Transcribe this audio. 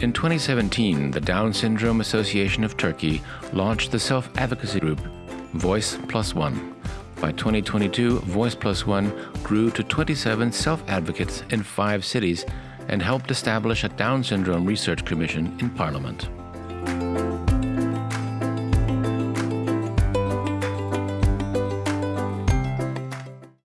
In 2017, the Down Syndrome Association of Turkey launched the self advocacy group Voice Plus One. By 2022, Voice Plus One grew to 27 self advocates in five cities and helped establish a Down Syndrome Research Commission in Parliament.